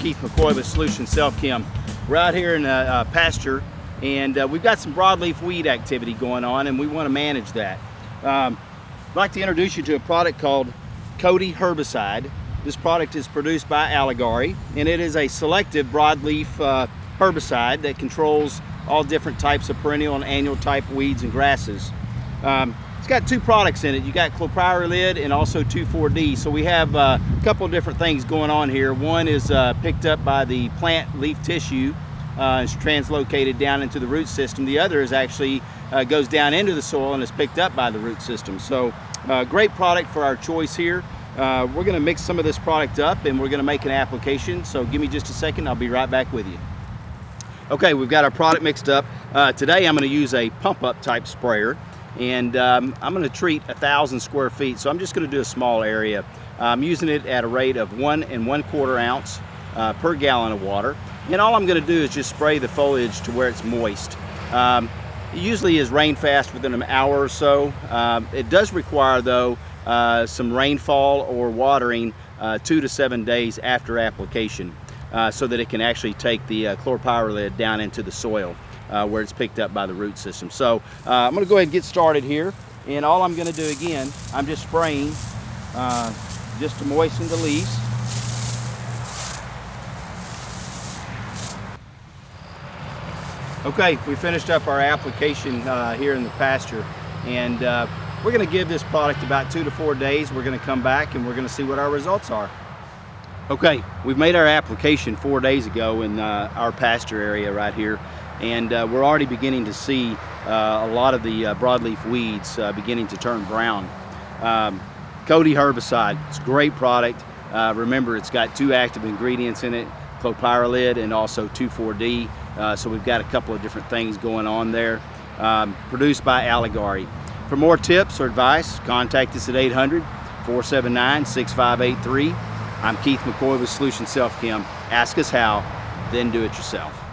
Keith McCoy with Solution Self Chem. We're out here in a, a pasture and uh, we've got some broadleaf weed activity going on and we want to manage that. Um, I'd like to introduce you to a product called Cody Herbicide. This product is produced by Alligare and it is a selective broadleaf uh, herbicide that controls all different types of perennial and annual type weeds and grasses. Um, it's got two products in it. You got clopyralid and also 2,4-D. So we have uh, a couple of different things going on here. One is uh, picked up by the plant leaf tissue. Uh, it's translocated down into the root system. The other is actually uh, goes down into the soil and is picked up by the root system. So uh, great product for our choice here. We're gonna mix some of this product up and we're gonna make an application. So give me just a second, I'll be right back with you. Okay, we've got our product mixed up. today I'm gonna use a pump up type sprayer and um, I'm going to treat a thousand square feet so I'm just going to do a small area. I'm using it at a rate of one and one quarter ounce uh, per gallon of water. And all I'm going to do is just spray the foliage to where it's moist. Um, it usually is rain fast within an hour or so. Um, it does require though uh, some rainfall or watering uh, two to seven days after application uh, so that it can actually take the uh, clopyralid down into the soil uh, where it's picked up by the root system. So uh, I'm gonna go ahead and get started here. And all I'm gonna do again, I'm just spraying uh, just to moisten the leaves. Okay, we finished up our application uh, here in the pasture and uh, we're gonna give this product about two to four days. We're gonna come back and we're gonna see what our results are. Okay, we've made our application four days ago in uh, our pasture area right here and uh, we're already beginning to see uh, a lot of the uh, broadleaf weeds uh, beginning to turn brown. Um, Cody herbicide, it's a great product. Uh, remember, it's got two active ingredients in it, clopyralid and also 2,4-D. Uh, so we've got a couple of different things going on there. Um, produced by Alligare. For more tips or advice, contact us at 800-479-6583. I'm Keith McCoy with Solution Self Chem. Ask us how, then do it yourself.